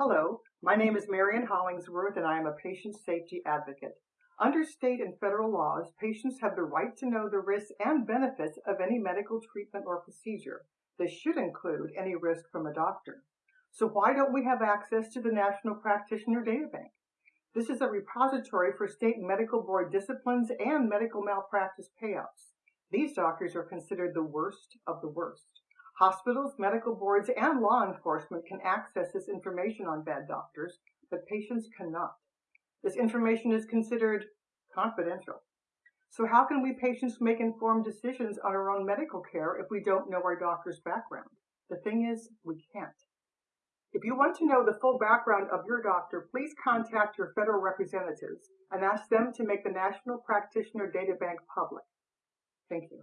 Hello, my name is Marian Hollingsworth and I am a patient safety advocate. Under state and federal laws, patients have the right to know the risks and benefits of any medical treatment or procedure. This should include any risk from a doctor. So why don't we have access to the National Practitioner Data Bank? This is a repository for state medical board disciplines and medical malpractice payouts. These doctors are considered the worst of the worst. Hospitals, medical boards, and law enforcement can access this information on bad doctors, but patients cannot. This information is considered confidential. So how can we patients make informed decisions on our own medical care if we don't know our doctor's background? The thing is, we can't. If you want to know the full background of your doctor, please contact your federal representatives and ask them to make the National Practitioner Data Bank public. Thank you.